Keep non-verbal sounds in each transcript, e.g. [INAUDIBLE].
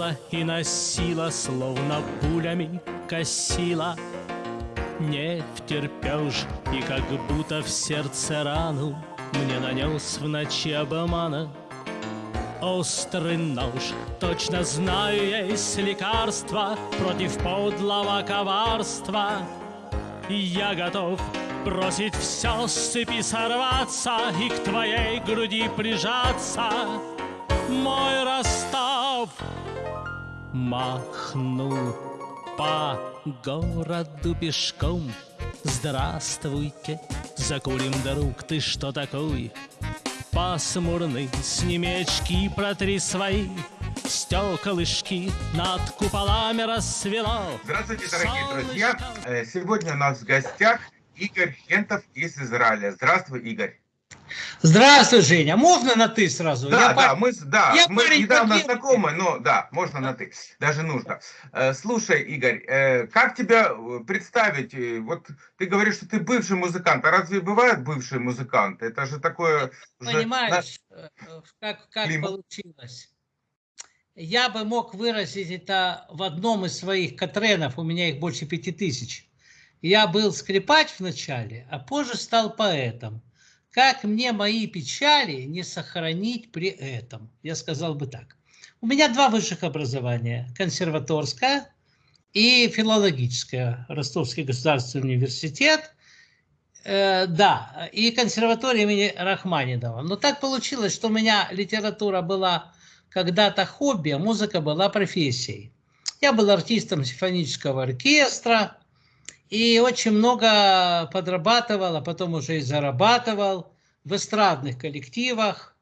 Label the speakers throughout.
Speaker 1: шатала и носила, словно пулями косила. Не втерпешь, и как будто в сердце рану Мне нанес в ночи обмана. Острый нож, точно знаю, есть лекарство Против подлого коварства. И я готов бросить все с цепи сорваться И к твоей груди прижаться. Мой Ростов махнул по городу пешком Здравствуйте, закурим друг, ты что такой? Пасмурный, сними очки, протри свои Стеклышки над куполами рассвело
Speaker 2: Здравствуйте, дорогие друзья! Э, сегодня у нас в гостях Игорь Хентов из Израиля. Здравствуй, Игорь!
Speaker 3: Здравствуй, Женя. Можно на ты сразу?
Speaker 2: Да,
Speaker 3: я
Speaker 2: да,
Speaker 3: пар...
Speaker 2: мы, да,
Speaker 3: я
Speaker 2: мы
Speaker 3: парень
Speaker 2: недавно
Speaker 3: потребный.
Speaker 2: знакомы, но да, можно на ты, даже нужно. Э, Слушай, Игорь, э, как тебя э, представить? Вот ты говоришь, что ты бывший музыкант, а разве бывают бывшие музыканты? Это же такое... уже
Speaker 3: Понимаешь, э, как, как получилось? Я бы мог выразить это в одном из своих катренов, у меня их больше пяти тысяч. Я был скрипач вначале, а позже стал поэтом. Как мне мои печали не сохранить при этом? Я сказал бы так. У меня два высших образования. Консерваторское и филологическое. Ростовский государственный университет. Э, да, и консерватория имени Рахманинова. Но так получилось, что у меня литература была когда-то хобби, а музыка была профессией. Я был артистом симфонического оркестра и очень много подрабатывал, а потом уже и зарабатывал в эстрадных коллективах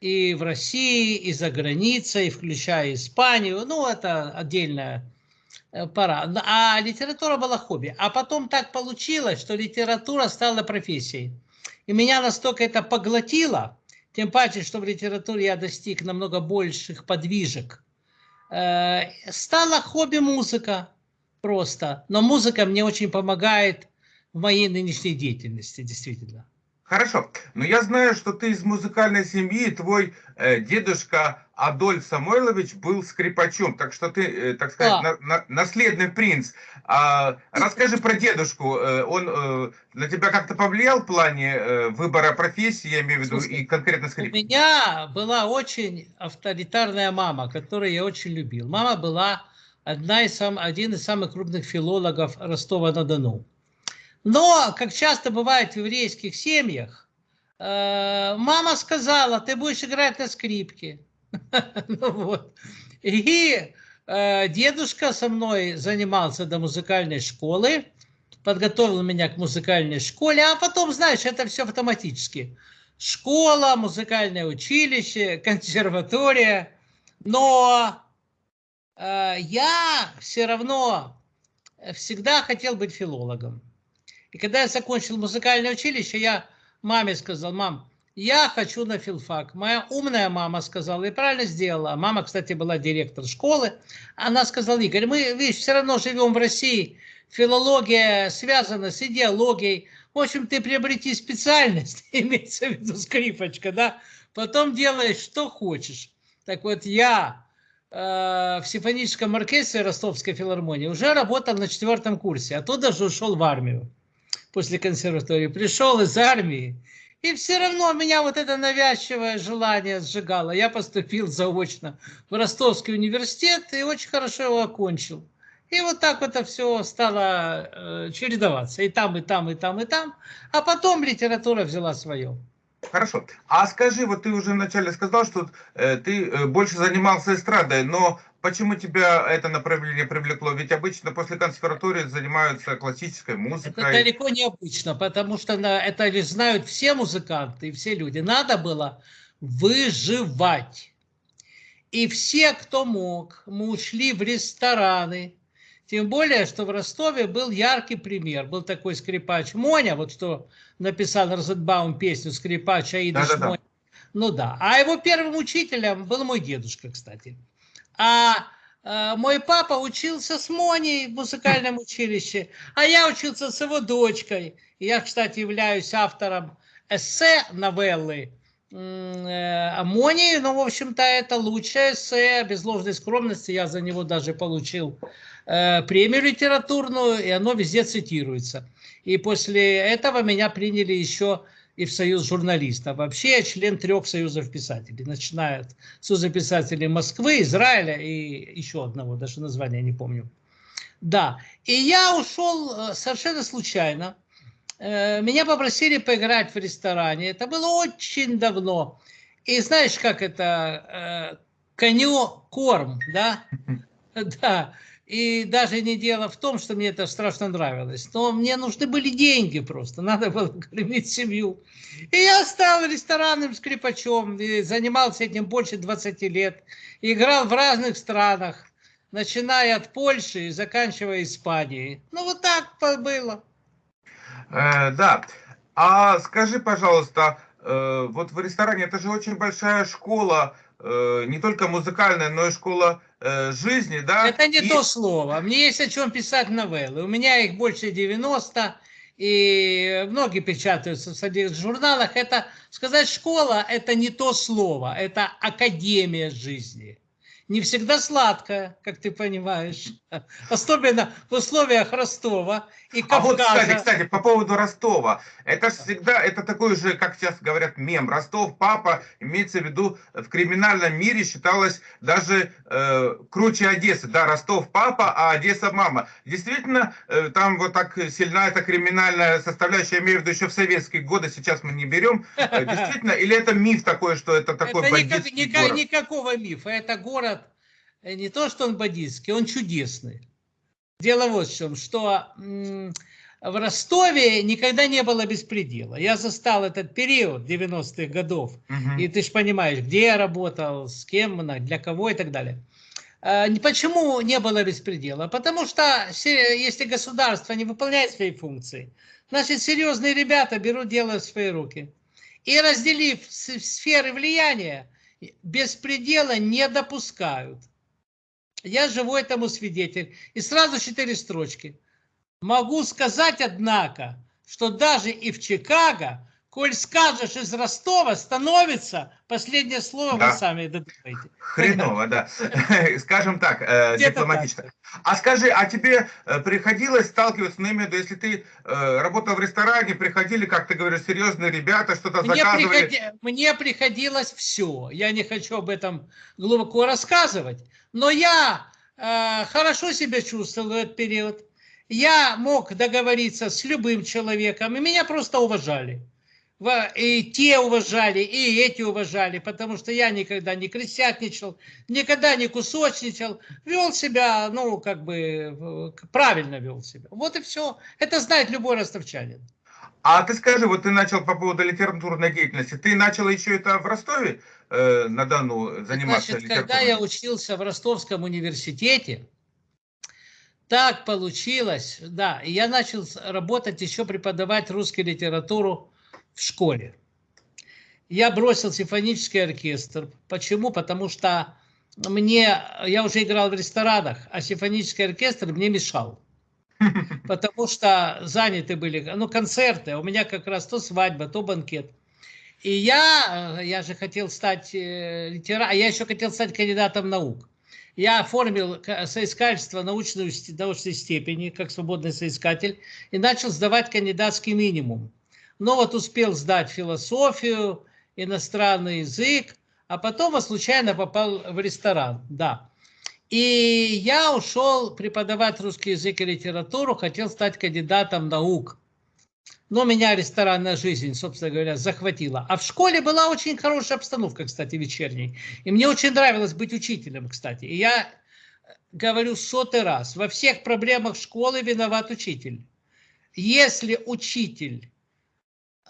Speaker 3: и в России, и за границей, включая Испанию. Ну, это отдельная э, пора. А литература была хобби. А потом так получилось, что литература стала профессией. И меня настолько это поглотило, тем паче, что в литературе я достиг намного больших подвижек. Э, Стала хобби музыка просто. Но музыка мне очень помогает в моей нынешней деятельности, действительно.
Speaker 2: Хорошо, но я знаю, что ты из музыкальной семьи, твой э, дедушка Адольф Самойлович был скрипачом, так что ты, э, так сказать,
Speaker 3: Да.
Speaker 2: на- на- наследный принц. А, расскажи про дедушку, Э, он э, на тебя как-то повлиял в плане э, выбора профессии, я имею в виду,
Speaker 3: Слушай,
Speaker 2: и конкретно
Speaker 3: У
Speaker 2: скрипки?
Speaker 3: меня была очень авторитарная мама, которую я очень любил. Мама была одна из сам, один из самых крупных филологов Ростова-на-Дону. Но, как часто бывает в еврейских семьях, э, мама сказала, ты будешь играть на скрипке. [LAUGHS] Ну. И э, дедушка со мной занимался до музыкальной школы, подготовил меня к музыкальной школе, а потом, знаешь, это все автоматически. Школа, музыкальное училище, консерватория. Но я все равно всегда хотел быть филологом. И когда я закончил музыкальное училище, я маме сказал, мам, я хочу на филфак. Моя умная мама сказала, и правильно сделала. А Мама, кстати, была директор школы. Она сказала, Игорь, мы, видишь, все равно живем в России. Филология связана с идеологией. В общем, ты приобрети специальность, [LAUGHS] имеется в виду скрипочка, да, потом делаешь, что хочешь. Так вот, я э, в симфоническом оркестре Ростовской филармонии уже работал на четвертом курсе, оттуда же ушел в армию после консерватории. Пришел из армии, и все равно меня вот это навязчивое желание сжигало. Я поступил заочно в Ростовский университет и очень хорошо его окончил. И вот так это все стало э, чередоваться. И там, и там, и там, и там. А потом литература взяла свое.
Speaker 2: Хорошо. А скажи, вот ты уже вначале сказал, что э, ты э, больше занимался эстрадой, но почему тебя это направление привлекло? Ведь обычно после консерватории занимаются классической
Speaker 3: Это
Speaker 2: музыкой.
Speaker 3: далеко не обычно, потому что на, это лишь знают все музыканты и все люди. Надо было выживать. И все, кто мог, мы ушли в рестораны. Тем более, что в Ростове был яркий пример. Был такой скрипач Моня, вот что написал Розенбаум песню «Скрипач Аида
Speaker 2: Да-да-да.
Speaker 3: Шмоня». Ну да. А его первым учителем был мой дедушка, кстати. А э, мой папа учился с Моней в музыкальном училище, а я учился с его дочкой. Я, кстати, являюсь автором эссе новеллы э, аммоний, но, в общем-то, это лучшее эссе, без ложной скромности, я за него даже получил э, премию литературную, и оно везде цитируется. И после этого меня приняли еще и в Союз журналистов. Вообще я член трех союзов писателей, начиная от Союза писателей Москвы, Израиля и еще одного, даже название не помню. Да, и я ушел э, совершенно случайно. Э, меня попросили поиграть в ресторане. Это было очень давно. И знаешь, как это, э, коню корм, да? [LAUGHS] Да. И даже не дело в том, что мне это страшно нравилось, но мне нужны были деньги просто, [LAUGHS] надо было кормить семью. И я стал ресторанным скрипачом, и занимался этим больше 20 лет, играл в разных странах, начиная от Польши и заканчивая Испанией. Ну вот так было.
Speaker 2: Э, да. А скажи, пожалуйста, э, вот в ресторане это же очень большая школа, э, не только музыкальная, но и школа Э, жизни, да?
Speaker 3: Это не и... то слово. Мне есть о чем писать новеллы. У меня их больше 90, и многие печатаются в журналах. Это сказать школа, это не то слово, это академия жизни не всегда сладкая, как ты понимаешь. Особенно в условиях Ростова и Кавказа. А вот,
Speaker 2: кстати, кстати, по поводу Ростова. Это всегда, это такой же, как сейчас говорят, мем. Ростов, папа, имеется в виду, в криминальном мире считалось даже э, круче Одессы. Да, Ростов, папа, а Одесса, мама. Действительно, э, там вот так сильна эта криминальная составляющая, я имею в виду еще в советские годы, сейчас мы не берем. Э, [LAUGHS] действительно, или это миф такой, что это такой это
Speaker 3: никак, никак, город? Никакого мифа. Это город не то, что он бандитский, он чудесный. Дело вот в чем, что в Ростове никогда не было беспредела. Я застал этот период 90-х годов, угу. и ты же понимаешь, где я работал, с кем, для кого и так далее. А, почему не было беспредела? Потому что если государство не выполняет свои функции, значит серьезные ребята берут дело в свои руки. И разделив сферы влияния, беспредела не допускают. Я живу этому свидетель. И сразу четыре строчки. Могу сказать, однако, что даже и в Чикаго, коль скажешь из Ростова, становится последнее слово да. вы сами
Speaker 2: додумаете. Хреново, да. [LAUGHS] Скажем так, э, дипломатично. А скажи, а тебе э, приходилось сталкиваться, ну, именно, если ты э, работал в ресторане, приходили, как ты говоришь, серьезные ребята, что-то заказывали?
Speaker 3: Мне приходилось все. Я не хочу об этом глубоко рассказывать. Но я э, хорошо себя чувствовал в этот период. Я мог договориться с любым человеком, и меня просто уважали. И те уважали, и эти уважали, потому что я никогда не крестьянничал, никогда не кусочничал, вел себя, ну, как бы, правильно вел себя. Вот и все. Это знает любой ростовчанин.
Speaker 2: А ты скажи, вот ты начал по поводу литературной деятельности, ты начал еще это в Ростове э, на Дону заниматься
Speaker 3: Значит, когда я учился в Ростовском университете, так получилось, да, и я начал работать еще преподавать русскую литературу в школе. Я бросил симфонический оркестр. Почему? Потому что мне, я уже играл в ресторанах, а симфонический оркестр мне мешал. [LAUGHS] потому что заняты были, ну, концерты, у меня как раз то свадьба, то банкет. И я, э, я же хотел стать э, литера, а я еще хотел стать кандидатом наук. Я оформил соискательство научной, научной степени, как свободный соискатель, и начал сдавать кандидатский минимум. Но вот успел сдать философию, иностранный язык, а потом случайно попал в ресторан, да. И я ушел преподавать русский язык и литературу, хотел стать кандидатом наук. Но меня ресторанная жизнь, собственно говоря, захватила. А в школе была очень хорошая обстановка, кстати, вечерней. И мне очень нравилось быть учителем, кстати. И я говорю сотый раз, во всех проблемах школы виноват учитель. Если учитель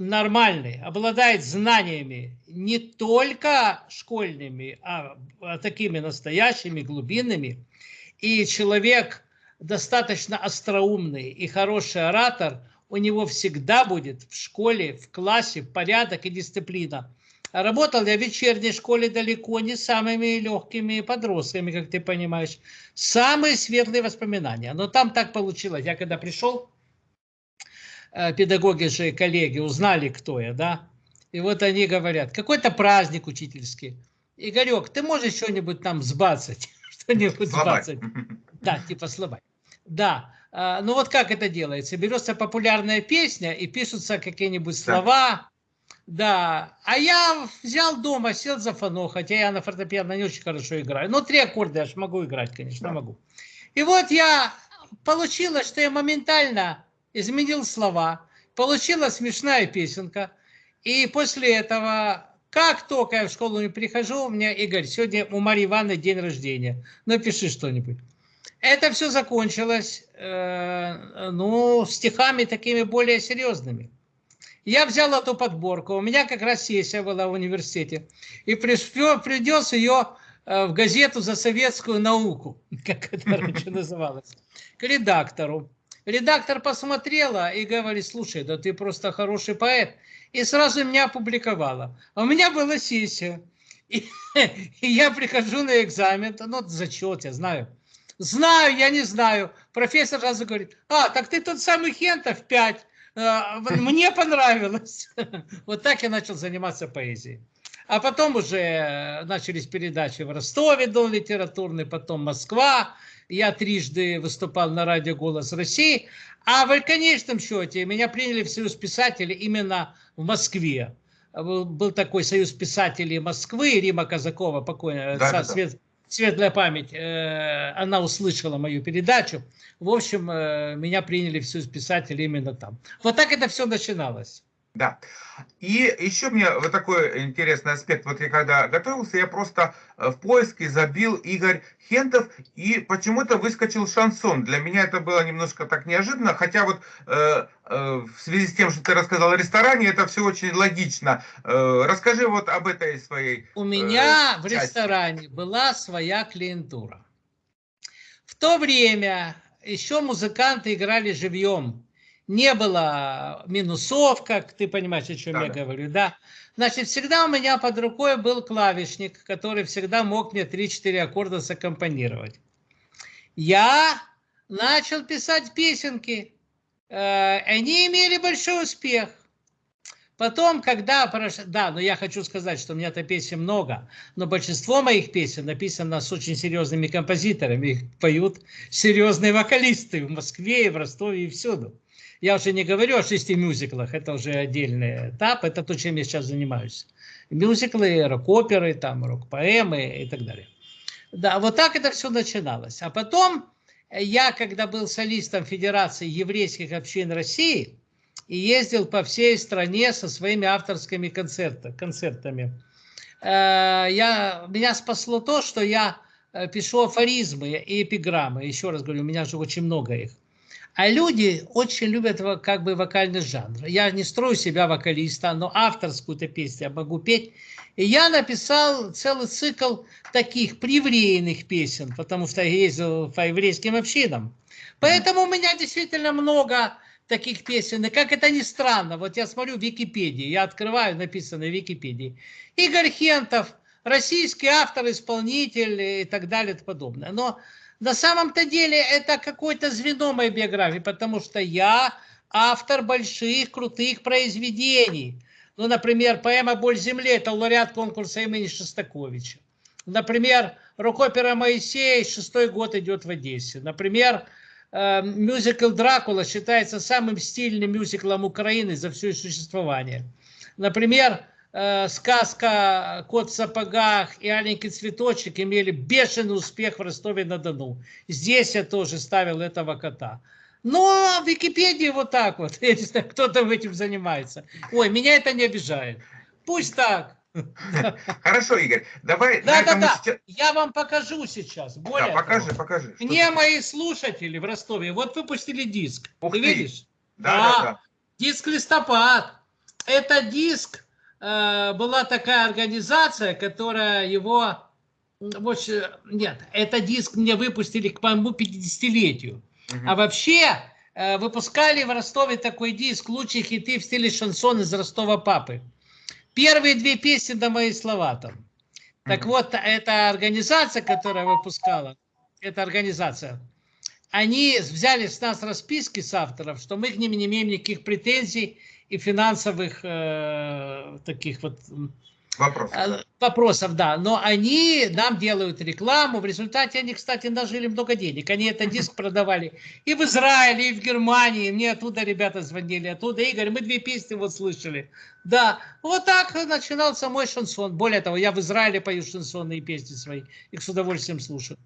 Speaker 3: нормальный, обладает знаниями не только школьными, а, а такими настоящими, глубинными, и человек достаточно остроумный и хороший оратор, у него всегда будет в школе, в классе порядок и дисциплина. Работал я в вечерней школе далеко не самыми легкими подростками, как ты понимаешь. Самые светлые воспоминания. Но там так получилось. Я когда пришел, педагоги же, коллеги, узнали, кто я, да, И вот они говорят, какой-то праздник учительский. Игорек, ты можешь что-нибудь там сбацать? [LAUGHS] Что-нибудь сбацать? [LAUGHS] Да, типа сломать. Да. А, ну вот как это делается? Берется популярная песня и пишутся какие-нибудь слова. Да. А я взял дома, сел за фано, хотя я на фортепиано не очень хорошо играю. Но три аккорда я же могу играть, конечно, могу. И вот я получилось, что я моментально изменил слова. Получилась смешная песенка. И после этого, как только я в школу не прихожу, у меня, Игорь, сегодня у Марии Ивановны день рождения. Напиши что-нибудь. Это все закончилось, э, ну, стихами такими более серьезными. Я взял эту подборку, у меня как раз сессия была в университете, и привез ее э, в газету за советскую науку, [LAUGHS] как это раньше [LAUGHS] называлось, к редактору. Редактор посмотрела и говорит, слушай, да ты просто хороший поэт. И сразу меня опубликовала. А у меня была сессия. И, [LAUGHS] и я прихожу на экзамен, ну, зачет, я знаю. Знаю, я не знаю. Профессор сразу говорит, а, так ты тот самый Хентов 5. А, мне понравилось. [LAUGHS] Вот так я начал заниматься поэзией. А потом уже начались передачи в Ростове, Дом литературный, потом Москва. Я трижды выступал на радио «Голос России». А в конечном счете меня приняли в Союз писателей именно в Москве. Был, такой Союз писателей Москвы, Рима Казакова, покойная, да, да, свет, светлая память, э, она услышала мою передачу. В общем, э, меня приняли в Союз писателей именно там. Вот так это все начиналось.
Speaker 2: Да. И еще мне вот такой интересный аспект. Вот я когда готовился, я просто э, в поиске забил Игорь Хентов, и почему-то выскочил шансон. Для меня это было немножко так неожиданно, хотя вот э, э, в связи с тем, что ты рассказал о ресторане, это все очень логично. Э, расскажи вот об этой своей
Speaker 3: У меня э, в ресторане была своя клиентура. В то время еще музыканты играли живьем не было минусов, как ты понимаешь, о чем да, я да. говорю, да. Значит, всегда у меня под рукой был клавишник, который всегда мог мне 3-4 аккорда саккомпанировать. Я начал писать песенки. Э, они имели большой успех. Потом, когда... Да, но я хочу сказать, что у меня-то песен много, но большинство моих песен написано с очень серьезными композиторами. Их поют серьезные вокалисты в Москве, и в Ростове, и всюду. Я уже не говорю о шести мюзиклах, это уже отдельный этап, это то, чем я сейчас занимаюсь. Мюзиклы, рок-оперы, там, рок-поэмы и так далее. Да, вот так это все начиналось. А потом я, когда был солистом Федерации еврейских общин России, и ездил по всей стране со своими авторскими концерта, концертами, э, я, меня спасло то, что я э, пишу афоризмы и эпиграммы. Еще раз говорю, у меня же очень много их. А люди очень любят как бы вокальный жанр. Я не строю себя вокалиста, но авторскую-то песню я могу петь. И я написал целый цикл таких привреенных песен, потому что ездил по еврейским общинам. Поэтому у меня действительно много таких песен. И как это ни странно, вот я смотрю в Википедии, я открываю, написано в Википедии. Игорь Хентов, российский автор, исполнитель и так далее и подобное. Но на самом-то деле это какое-то звено моей биографии, потому что я автор больших, крутых произведений. Ну, например, поэма «Боль земли» – это лауреат конкурса имени Шостаковича. Например, рок-опера «Моисей» шестой год идет в Одессе. Например, э, мюзикл «Дракула» считается самым стильным мюзиклом Украины за все существование. Например, Э, сказка «Кот в сапогах» и «Аленький цветочек» имели бешеный успех в Ростове-на-Дону. Здесь я тоже ставил этого кота. Но в Википедии вот так вот. [LAUGHS] Я не знаю, кто там этим занимается. Ой, меня это не обижает. Пусть так. [LAUGHS]
Speaker 2: Хорошо, Игорь, давай...
Speaker 3: Да, да, да, сейчас... я вам покажу сейчас.
Speaker 2: Более да, покажи, того, покажи.
Speaker 3: Мне мои слушатели в Ростове вот выпустили диск.
Speaker 2: Ух
Speaker 3: ты,
Speaker 2: ты
Speaker 3: видишь?
Speaker 2: Да, да, да.
Speaker 3: Диск «Листопад». Это диск была такая организация, которая его... Нет, это диск мне выпустили к моему 50-летию. Угу. А вообще э, выпускали в Ростове такой диск «Лучшие хиты в стиле шансон из Ростова папы». Первые две песни до мои слова там. Так вот, эта организация, которая выпускала, эта организация, они взяли с нас расписки с авторов, что мы к ним не имеем никаких претензий, и финансовых э, таких вот м,
Speaker 2: Вопрос.
Speaker 3: э, вопросов, да. Но они нам делают рекламу. В результате они, кстати, нажили много денег. Они этот [LAUGHS] диск продавали и в Израиле, и в Германии. Мне оттуда ребята звонили, оттуда. Игорь, мы две песни вот слышали. Да, вот так начинался мой шансон. Более того, я в Израиле пою шансонные песни свои. Их с удовольствием слушаю.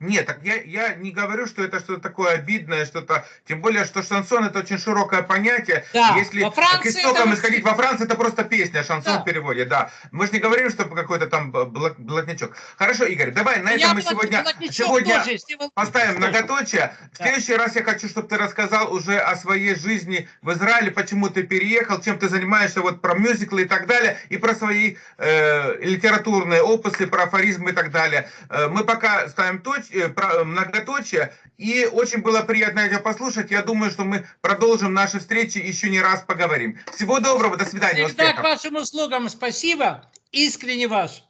Speaker 2: Нет, так я, я не говорю, что это что-то такое обидное, что-то... Тем более, что шансон это очень широкое понятие.
Speaker 3: Да,
Speaker 2: Если
Speaker 3: во Франции
Speaker 2: к истокам
Speaker 3: это
Speaker 2: исходить, во Франции это просто песня, шансон
Speaker 3: Да.
Speaker 2: в переводе, да. Мы же не говорим, что какой-то там блатничок. Хорошо, Игорь, давай на
Speaker 3: Я
Speaker 2: этом мы сегодня, сегодня
Speaker 3: тоже,
Speaker 2: поставим многоточие. В
Speaker 3: Да.
Speaker 2: следующий раз я хочу, чтобы ты рассказал уже о своей жизни в Израиле, почему ты переехал, чем ты занимаешься, вот про мюзиклы и так далее, и про свои э, литературные опусы, про афоризмы и так далее. Э, мы пока ставим точ, про- многоточие, и очень было приятно тебя послушать. Я думаю, что мы продолжим наши встречи еще не раз поговорим. Всего доброго, до свидания,
Speaker 3: Всегда к
Speaker 2: успехов.
Speaker 3: вашим услугам спасибо. Искренне ваш.